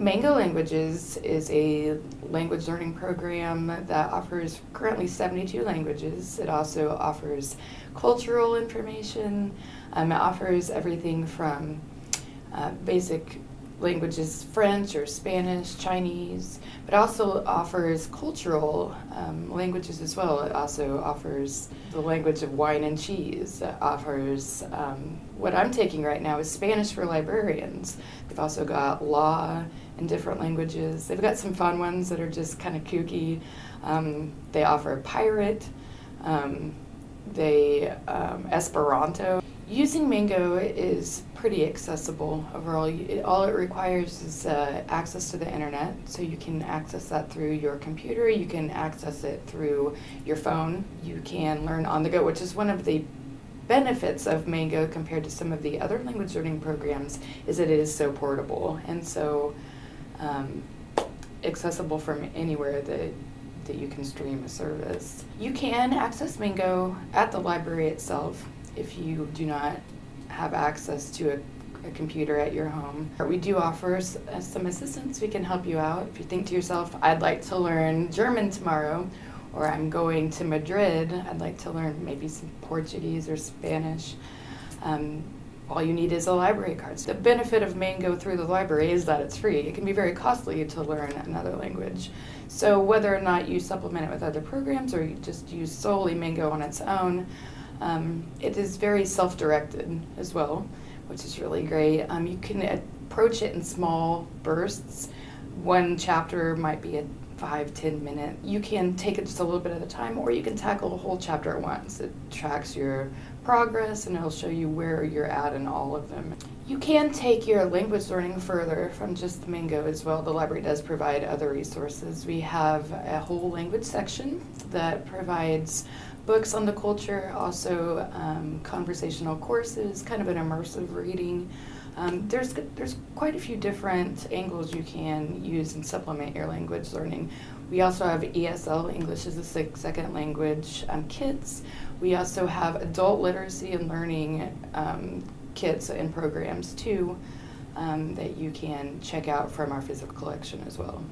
Mango Languages is a language learning program that offers currently 72 languages. It also offers cultural information. Um, it offers everything from uh, basic languages, French or Spanish, Chinese, but also offers cultural um, languages as well. It also offers the language of wine and cheese. It offers um, what I'm taking right now is Spanish for librarians. They've also got law in different languages. They've got some fun ones that are just kind of kooky. Um, they offer pirate. Um, they um, Esperanto. Using Mango is pretty accessible overall. It, all it requires is uh, access to the internet, so you can access that through your computer, you can access it through your phone, you can learn on the go, which is one of the benefits of Mango compared to some of the other language learning programs is that it is so portable and so um, accessible from anywhere that that you can stream a service. You can access Mango at the library itself if you do not have access to a, a computer at your home. We do offer uh, some assistance. We can help you out. If you think to yourself, I'd like to learn German tomorrow, or I'm going to Madrid, I'd like to learn maybe some Portuguese or Spanish. Um, all you need is a library card. The benefit of Mango through the library is that it's free. It can be very costly to learn another language. So whether or not you supplement it with other programs or you just use solely Mango on its own, um, it is very self-directed as well, which is really great. Um, you can approach it in small bursts. One chapter might be a five, ten minute. You can take it just a little bit at a time or you can tackle a whole chapter at once. It tracks your progress and it'll show you where you're at in all of them. You can take your language learning further from just the Mango as well. The library does provide other resources. We have a whole language section that provides books on the culture, also um, conversational courses, kind of an immersive reading. Um, there's, there's quite a few different angles you can use and supplement your language learning. We also have ESL, English as a second language um, kits. We also have adult literacy and learning um, kits and programs too um, that you can check out from our physical collection as well.